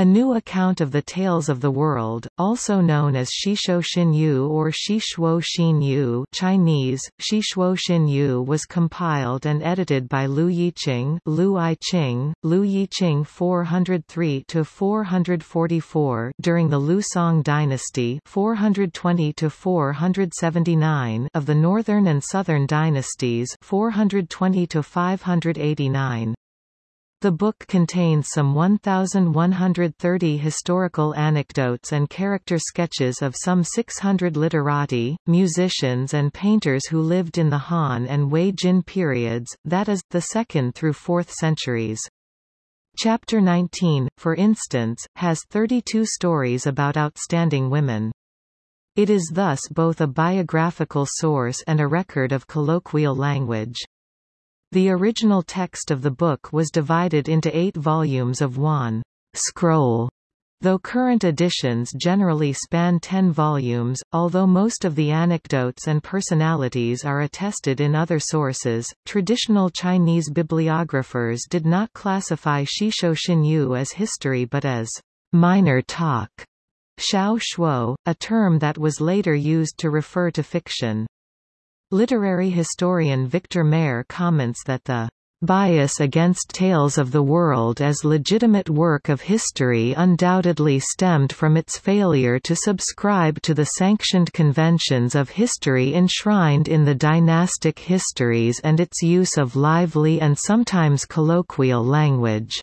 A new account of the tales of the world, also known as Shishuo Xinyu or Shishuo Xinyu Chinese, Shishuo Xinyu was compiled and edited by Liu Yiqing Liu Yiqing, Liu Yiqing 403–444 during the Liu Song dynasty 420–479 of the Northern and Southern dynasties 420–589. The book contains some 1,130 historical anecdotes and character sketches of some 600 literati, musicians and painters who lived in the Han and Wei Jin periods, that is, the 2nd through 4th centuries. Chapter 19, for instance, has 32 stories about outstanding women. It is thus both a biographical source and a record of colloquial language. The original text of the book was divided into eight volumes of one scroll, though current editions generally span ten volumes, although most of the anecdotes and personalities are attested in other sources. Traditional Chinese bibliographers did not classify Shishuo Xinyu as history but as minor talk, xiao shuo, a term that was later used to refer to fiction. Literary historian Victor Mair comments that the bias against tales of the world as legitimate work of history undoubtedly stemmed from its failure to subscribe to the sanctioned conventions of history enshrined in the dynastic histories and its use of lively and sometimes colloquial language.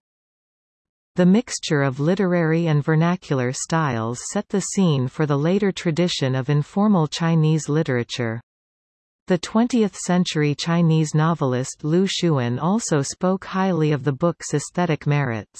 The mixture of literary and vernacular styles set the scene for the later tradition of informal Chinese literature. The 20th-century Chinese novelist Lu Xun also spoke highly of the book's aesthetic merits.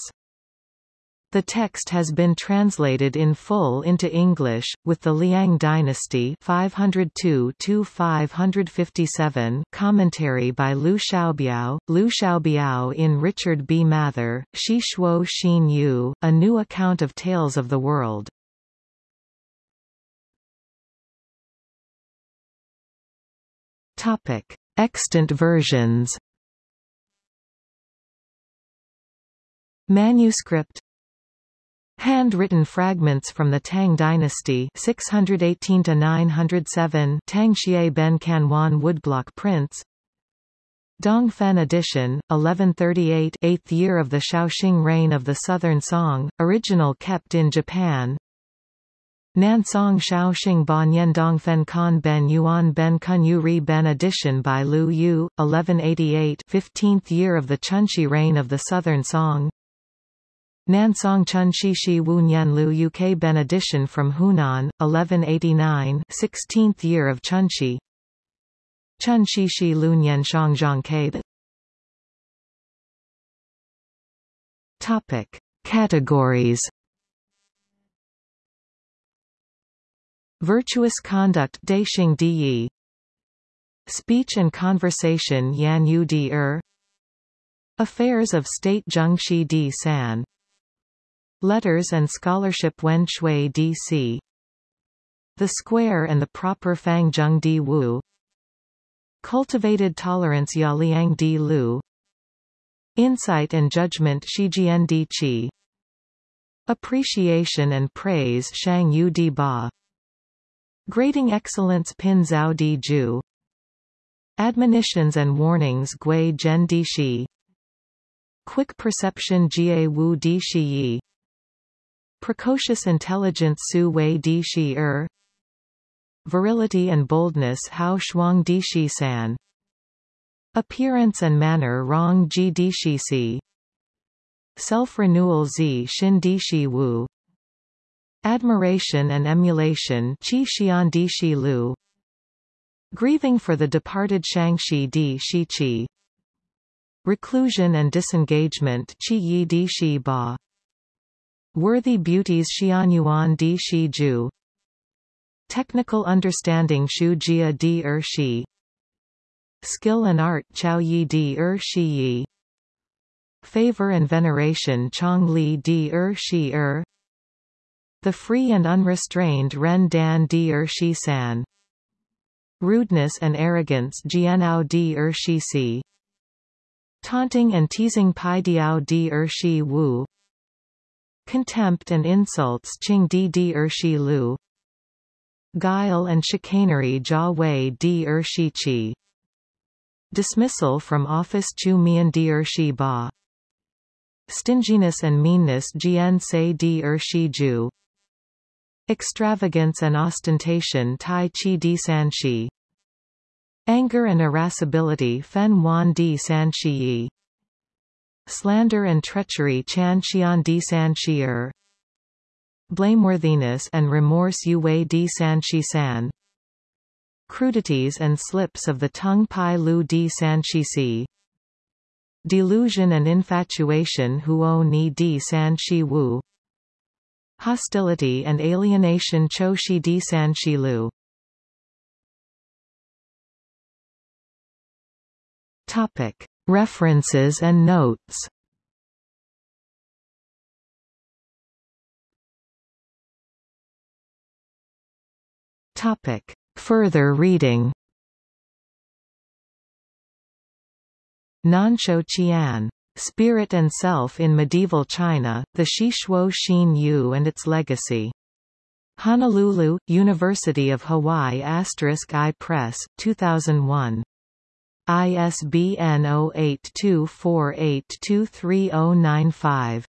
The text has been translated in full into English, with the Liang dynasty 502-557 commentary by Liu Xiaobiao, Liu Xiaobiao in Richard B. Mather, Shi Shuo Xin Yu, A New Account of Tales of the World. Topic: Extant versions. Manuscript. Handwritten fragments from the Tang dynasty 618 to 907 Tang Xie Ben Kanwan woodblock prints. Dongfen edition 1138 8th year of the Shaoxing reign of the Southern Song original kept in Japan Nansong Shaoxing Ban Dong Fen Kan Ben Yuan Ben Kun Yu Ri Ben edition by Lu You, 1188 15th year of the Chunxi reign of the Southern Song. Nansong Chun Shi Shi Wu Nian Lu UK Ben edition from Hunan, 1189 16th year of Chunxi Chun Shi Shi Lu Nian Shang Zhang Ke Topic. Categories Virtuous conduct Daixing Di Speech and conversation Yan Yu Di Er. Affairs of State Zhengxi Di San. Letters and Scholarship Wen Shui Di Si. The Square and the Proper Fang Zheng Di Wu. Cultivated Tolerance Ya Liang Di Lu. Insight and Judgment Shijian Di Qi. Appreciation and Praise Shang Yu Di Ba Grading Excellence Pin Zhao Di Ju Admonitions and Warnings Gui Zhen Di Shi Quick Perception Jie Wu Di Shi Yi. Precocious Intelligence Su Wei Di Shi Er. Virility and Boldness Hao Shuang Di Shi San. Appearance and Manner Rong Ji Di Shi Si. Self-renewal Zi Xin Di Shi Wu Admiration and emulation Qi Xian Di Shi Lu. Grieving for the departed Shangxi Di Shi Qi. Reclusion and disengagement Qi Yi Di Shi Ba. Worthy beauties Xianyuan Di Shi Ju Technical understanding Shu Jia Di Er Shi Skill and art Chao Yi Di Er Shi Yi. Favor and veneration Chong Li Di Er Shi Er the free and unrestrained Ren Dan Di Er Shi San. Rudeness and arrogance Jianao Di Er Shi Si. Taunting and teasing Pai Diao Di Er Shi Wu. Contempt and insults Qing Di Di Er Shi Lu. Guile and chicanery Jia Wei Di Er Shi Qi Dismissal from office Chu Mian Di Er Shi Ba. Stinginess and meanness Jian Se Di Er Shi Ju Extravagance and ostentation Tai Chi Di San Shi. Anger and irascibility Fen Wan Di San Shi Yi. Slander and treachery Chan Xian Di San Shi'er Blameworthiness and remorse Yue Di San Shi San. Crudities and slips of the tongue Pai Lu Di San Shi Si. Delusion and infatuation Huo Ni Di San Shi Wu Hostility and alienation Cho Shi Di San Shi Lu Topic. References and notes Topic. Further reading Nanxiu Qian. Spirit and Self in Medieval China, the Shishuo Xin Yu and its Legacy. Honolulu, University of Hawaii I Press, 2001. ISBN 0824823095.